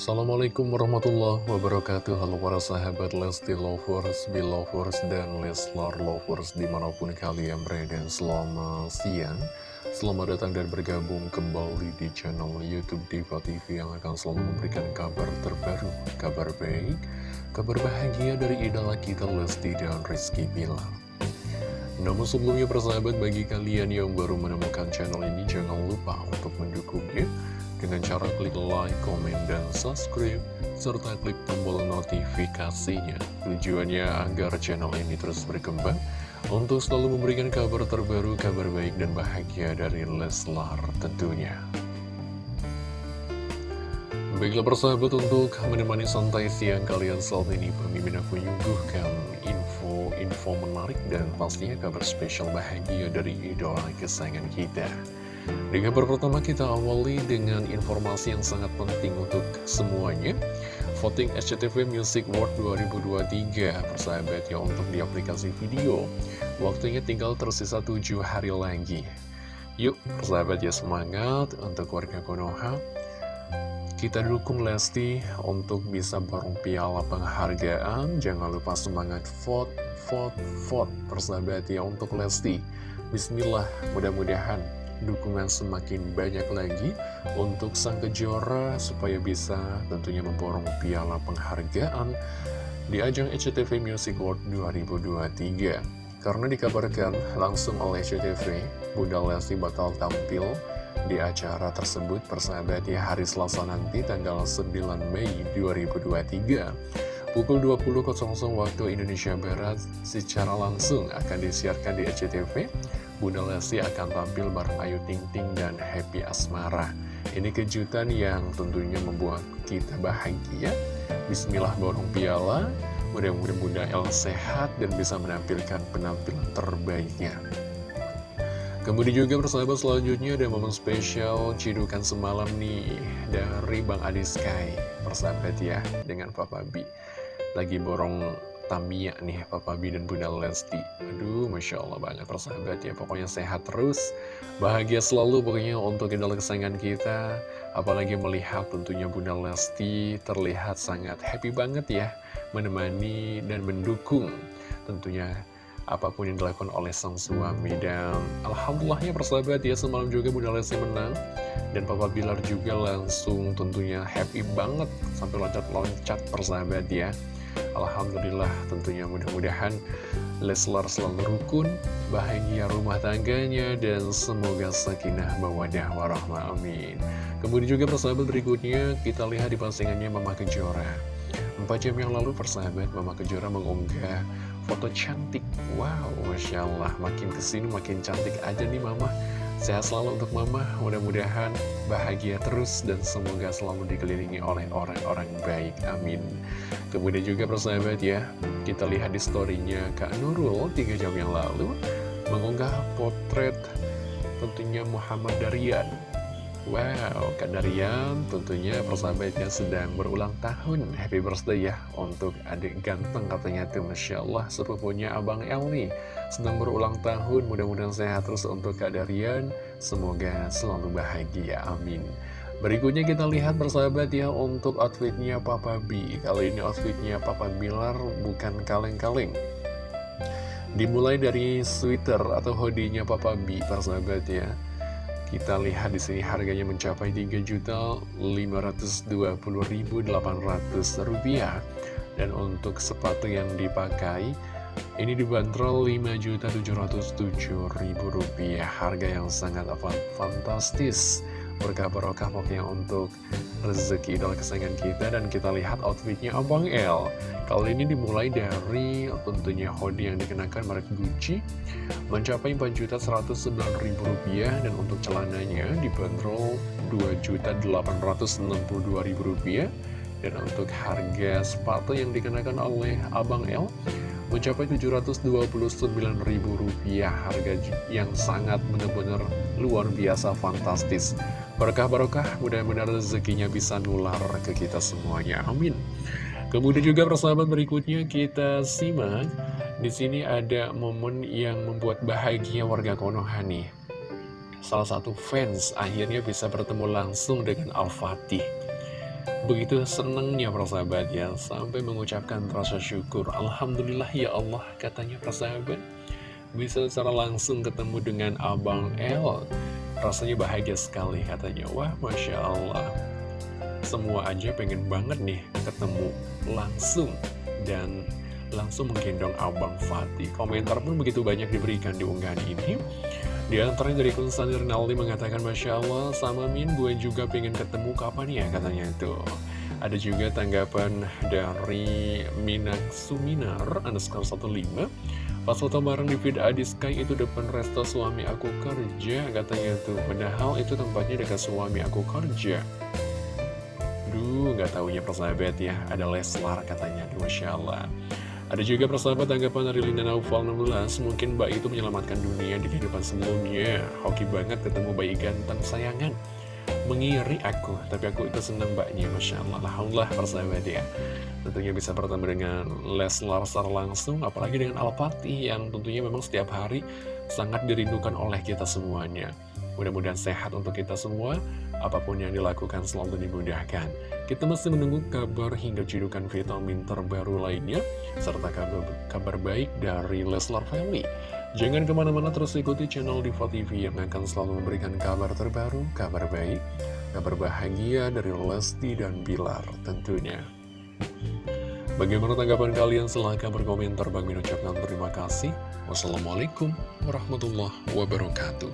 Assalamualaikum warahmatullahi wabarakatuh. Halo para sahabat Lesti Lovers, Belovers, dan Leslar Lovers Di mana pun kalian berada. Selamat siang. Selamat datang dan bergabung kembali di channel Youtube Diva TV Yang akan selalu memberikan kabar terbaru Kabar baik, kabar bahagia dari idola kita Lesti dan Rizky Bilar. Namun sebelumnya persahabat bagi kalian yang baru menemukan channel ini jangan lupa untuk mendukungnya dengan cara klik like, komen, dan subscribe, serta klik tombol notifikasinya. Tujuannya agar channel ini terus berkembang, untuk selalu memberikan kabar terbaru, kabar baik dan bahagia dari Leslar tentunya. Baiklah persahabat untuk menemani santai siang kalian saat ini Pemimpin aku menyuguhkan info-info menarik dan pastinya kabar spesial bahagia dari idola kesayangan kita di kabar pertama kita awali dengan informasi yang sangat penting untuk semuanya Voting SCTV Music World 2023 Persahabat ya untuk di aplikasi video Waktunya tinggal tersisa 7 hari lagi Yuk persahabat ya semangat untuk warga Konoha kita dukung Lesti untuk bisa borong piala penghargaan. Jangan lupa semangat vote, vote, vote. Persahabat ya untuk Lesti. Bismillah, mudah-mudahan dukungan semakin banyak lagi untuk sang kejora supaya bisa tentunya memborong piala penghargaan di ajang ECTV Music World 2023. Karena dikabarkan langsung oleh ECTV, Bunda Lesti bakal tampil di acara tersebut persahabat di hari Selasa nanti tanggal 9 Mei 2023 pukul 20.00 waktu Indonesia Barat secara langsung akan disiarkan di ECTV Bunda Lesti akan tampil bareng Ayu Ting Ting dan Happy Asmara. Ini kejutan yang tentunya membuat kita bahagia. Bismillah borong piala, mudah-mudahan Bunda El sehat dan bisa menampilkan penampilan terbaiknya. Kemudian juga persahabat selanjutnya ada momen spesial cidukan semalam nih dari Bang Adi Sky Persahabat ya dengan Papa B Lagi borong Tamiya nih Papa B dan Bunda Lesti. Aduh Masya Allah banget persahabat ya. Pokoknya sehat terus. Bahagia selalu pokoknya untuk idola kesayangan kita. Apalagi melihat tentunya Bunda Lesti Terlihat sangat happy banget ya. Menemani dan mendukung Tentunya apa pun yang dilakukan oleh sang suami. Dan Alhamdulillahnya persahabat ya Semalam juga Bunda Lesti menang. Dan Papa Bilar juga langsung tentunya happy banget. Sampai loncat-loncat persahabat ya Alhamdulillah tentunya mudah-mudahan Leslar selalu rukun, bahagia rumah tangganya, dan semoga sakinah mawadah warahmah amin. Kemudian juga persahabat berikutnya kita lihat di postingannya Mama Kejora. Empat jam yang lalu persahabat Mama Kejora mengunggah foto cantik. Wow, Masya Allah, makin ke sini makin cantik aja nih Mama. Sehat selalu untuk Mama, mudah-mudahan bahagia terus dan semoga selalu dikelilingi oleh orang-orang baik. Amin. Kemudian juga persahabat ya, kita lihat di storynya Kak Nurul 3 jam yang lalu mengunggah potret tentunya Muhammad Darian. Wow, Kak Darian tentunya persahabatnya sedang berulang tahun. Happy birthday ya untuk adik ganteng katanya tuh Masya Allah. Sepupunya Abang El nih sedang berulang tahun. Mudah-mudahan sehat terus untuk Kak Darian. Semoga selalu bahagia amin. Berikutnya kita lihat bersahabat ya untuk outfitnya Papa B. Kali ini outfitnya Papa Bilar bukan kaleng-kaleng. Dimulai dari sweater atau hoodie-nya Papa B persahabat ya kita lihat di sini harganya mencapai 3.520.800 rupiah. Dan untuk sepatu yang dipakai ini dibanderol Rp5.707.000 Harga yang sangat fantastis Berkah barokah pokoknya untuk rezeki idola kesayangan kita. Dan kita lihat outfitnya Abang L Kali ini dimulai dari tentunya hoodie yang dikenakan merek Gucci. Mencapai Rp4.109.000 Dan untuk celananya dibanderol Rp2.862.000 Dan untuk harga sepatu yang dikenakan oleh Abang L mencapai Rp729.000 harga yang sangat benar-benar luar biasa fantastis berkah-berkah mudah-mudahan rezekinya bisa nular ke kita semuanya amin kemudian juga persahabat berikutnya kita simak di sini ada momen yang membuat bahagia warga Konoha nih salah satu fans akhirnya bisa bertemu langsung dengan Al-Fatih. Begitu senangnya persahabat ya, sampai mengucapkan rasa syukur. Alhamdulillah ya Allah, katanya persahabat. Bisa secara langsung ketemu dengan Abang El. Rasanya bahagia sekali katanya. Wah, Masya Allah. Semua aja pengen banget nih ketemu langsung. Dan langsung menggendong Abang Fatih. Komentar pun begitu banyak diberikan di unggahan ini. Di antaranya dari Kunstani Rinaldi mengatakan, Masya Allah, sama Min, gue juga pengen ketemu kapan ya, katanya itu. Ada juga tanggapan dari Minak Suminar, underscore 15. Pas foto bareng di feed Sky itu depan resto suami aku kerja, katanya tuh. Padahal itu tempatnya dekat suami aku kerja. Duh, nggak taunya persahabat ya, ada Leslar katanya, Masya Allah. Ada juga persahabat tanggapan dari Lina Naufal 16 Mungkin Mbak itu menyelamatkan dunia di kehidupan sebelumnya Hoki banget ketemu bayi ganteng sayangan Mengiri aku, tapi aku itu senang mbaknya Masya Allah, Alhamdulillah persahabat ya Tentunya bisa bertemu dengan Leslar secara langsung Apalagi dengan Alpati yang tentunya memang setiap hari sangat dirindukan oleh kita semuanya Mudah-mudahan sehat untuk kita semua Apa pun yang dilakukan selalu dimudahkan. Kita masih menunggu kabar hingga cedukan vitamin terbaru lainnya, serta kabar, kabar baik dari Leslar Family. Jangan ke mana-mana terus ikuti channel Diva TV yang akan selalu memberikan kabar terbaru, kabar baik, kabar bahagia dari Lesti dan Bilar tentunya. Bagaimana tanggapan kalian? Silahkan berkomentar. Bang Min ucapkan terima kasih. Wassalamualaikum warahmatullahi wabarakatuh.